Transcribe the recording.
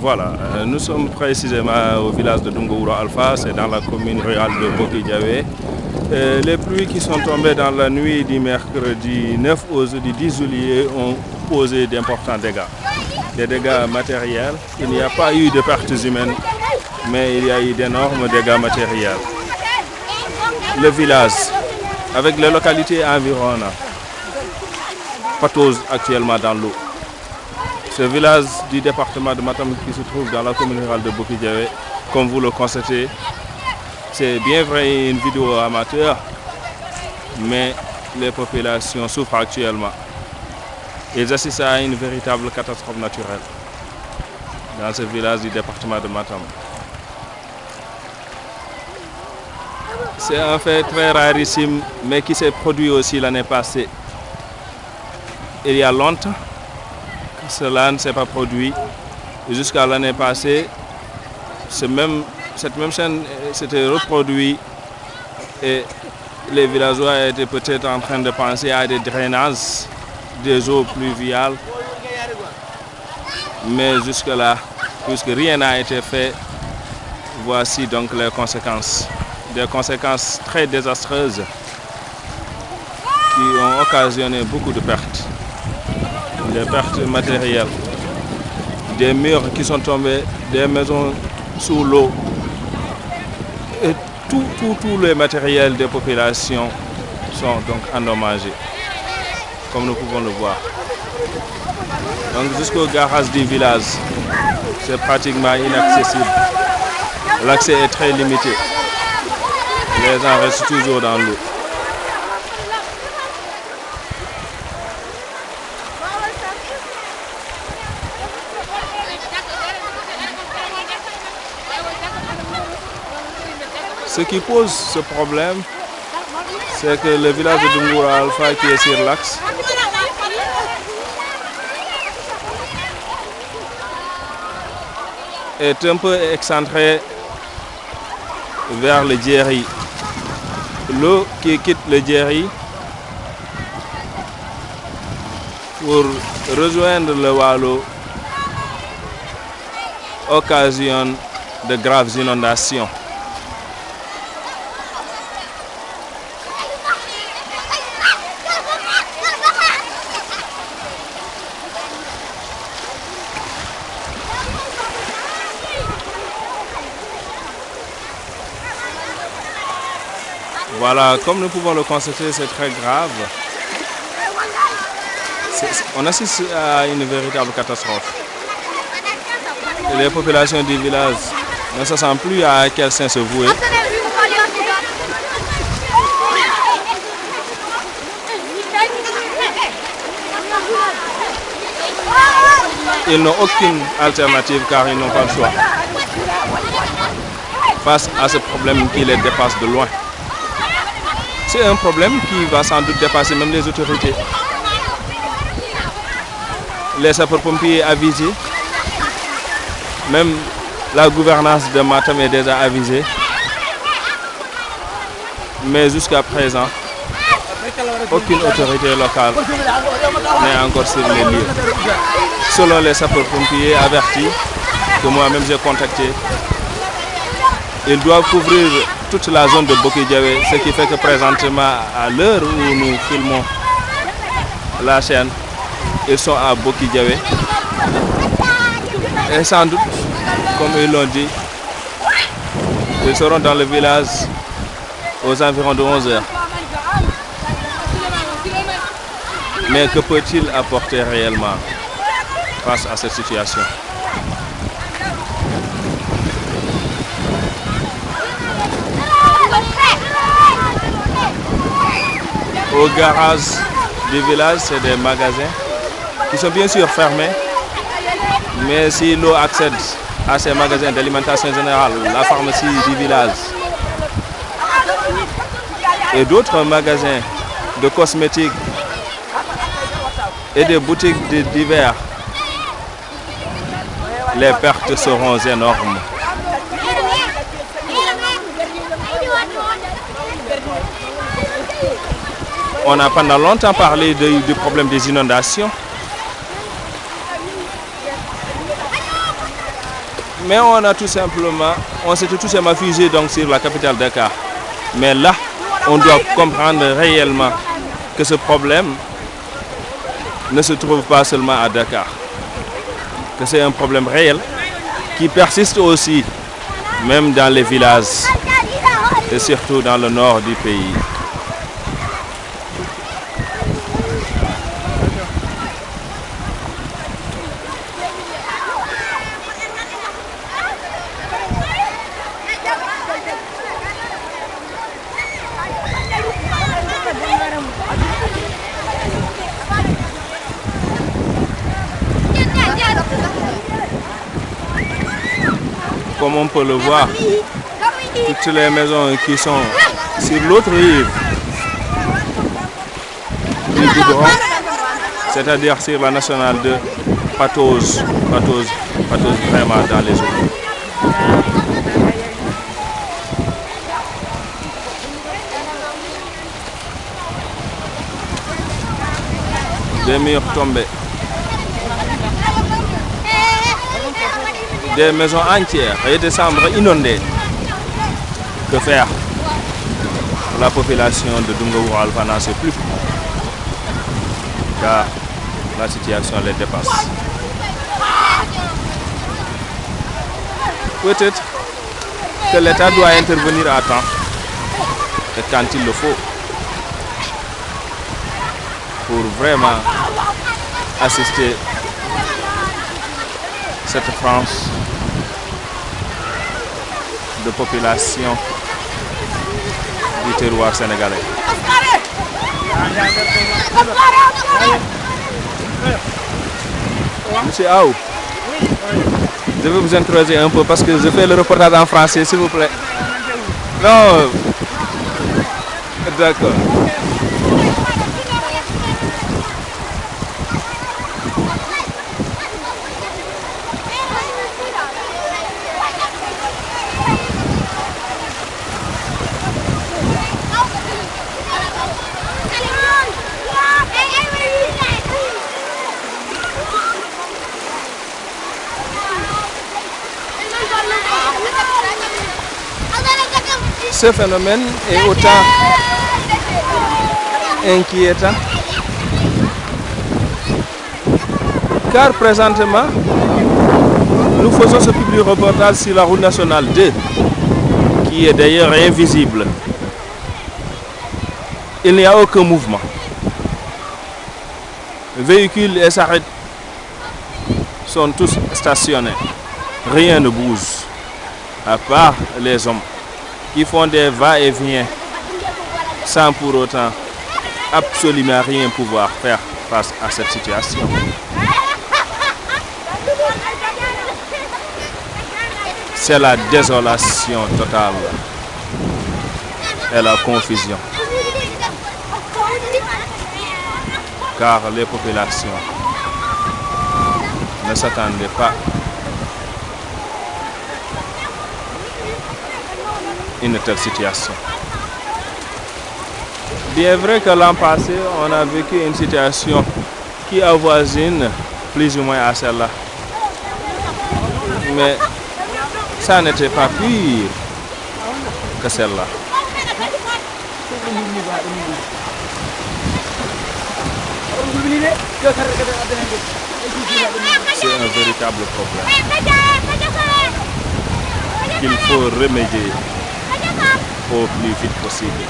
Voilà, euh, nous sommes précisément au village de Dungouro Alpha, c'est dans la commune rurale de Boki euh, les pluies qui sont tombées dans la nuit du mercredi 9 au jeudi 10 juillet ont causé d'importants dégâts. Des dégâts matériels. Il n'y a pas eu de pertes humaines, mais il y a eu d'énormes dégâts matériels. Le village, avec les localités environnantes, patose actuellement dans l'eau. Ce village du département de Matam qui se trouve dans la commune rurale de Bokidjawe, comme vous le constatez, c'est bien vrai une vidéo amateur, mais les populations souffrent actuellement. Ils assistent à une véritable catastrophe naturelle dans ce village du département de Matam. C'est un fait très rarissime, mais qui s'est produit aussi l'année passée. Il y a longtemps cela ne s'est pas produit. Jusqu'à l'année passée, même, cette même scène s'était reproduite et les villageois étaient peut-être en train de penser à des drainages des eaux pluviales. Mais jusque-là, puisque rien n'a été fait, voici donc les conséquences. Des conséquences très désastreuses qui ont occasionné beaucoup de pertes. Des pertes matérielles, des murs qui sont tombés, des maisons sous l'eau. Et tout, tout, tout les matériels des populations sont donc endommagés, comme nous pouvons le voir. Donc jusqu'au garage du village, c'est pratiquement inaccessible. L'accès est très limité. Les gens restent toujours dans l'eau. Ce qui pose ce problème, c'est que le village de Dungoura Alpha qui est sur l'axe est un peu excentré vers le Djeri. L'eau qui quitte le Djeri pour rejoindre le Wallo occasionne de graves inondations. Voilà, comme nous pouvons le constater, c'est très grave. On assiste à une véritable catastrophe. Les populations du village ne se sentent plus à quel sein se vouer. Ils n'ont aucune alternative car ils n'ont pas le choix. Face à ce problème qui les dépasse de loin. C'est un problème qui va sans doute dépasser même les autorités. Les sapeurs-pompiers avisés, même la gouvernance de Matam est déjà avisée. Mais jusqu'à présent, aucune autorité locale n'est encore sur les lieux. Selon les sapeurs-pompiers avertis, que moi-même j'ai contacté, ils doivent couvrir toute la zone de Bokidjawe, ce qui fait que présentement, à l'heure où nous filmons la chaîne, ils sont à Bokidjawe. Et sans doute, comme ils l'ont dit, ils seront dans le village aux environs de 11 heures. Mais que peut-il apporter réellement face à cette situation? Au garage du village, c'est des magasins qui sont bien sûr fermés. Mais si l'eau accède à ces magasins d'alimentation générale, la pharmacie du village et d'autres magasins de cosmétiques et des boutiques de divers, les pertes seront énormes. On a pendant longtemps parlé de- du problème des inondations. Mais on a tout simplement, on s'était tout simplement fusé donc sur la capitale Dakar. Mais là, on doit comprendre réellement que ce problème ne se trouve pas seulement à Dakar, que c'est un problème réel qui persiste aussi, même dans les villages et surtout dans le nord du pays. Comme on peut le voir, toutes les maisons qui sont sur l'autre rive du c'est-à-dire sur la nationale de Patose, Patose, Patose vraiment dans les eaux. Des murs tombés. Des maisons entières et des chambres inondées. Que faire? La population de Dungaour n'en sait plus. Car la situation les dépasse. Peut-être que l'État doit intervenir à temps et quand il le faut pour vraiment assister cette France de population du terroir sénégalais. Monsieur Aou, je vais vous introduire un peu parce que je fais le reportage en français, s'il vous plaît. Non, d'accord. Ce phénomène est autant inquiétant car présentement nous faisons ce public reportage sur la route nationale 2 qui est d'ailleurs invisible. Il n'y a aucun mouvement. Véhicules et s'arrêtent sont tous stationnés. Rien ne bouge à part les hommes qui font des va-et-vient sans pour autant absolument rien pouvoir faire face à cette situation. C'est la désolation totale et la confusion. Car les populations ne s'attendaient pas une telle situation. Bien vrai que l'an passé, on a vécu une situation qui avoisine plus ou moins à celle-là. Mais ça n'était pas pire que celle-là. C'est un véritable problème qu'il faut remédier au plus vite possible.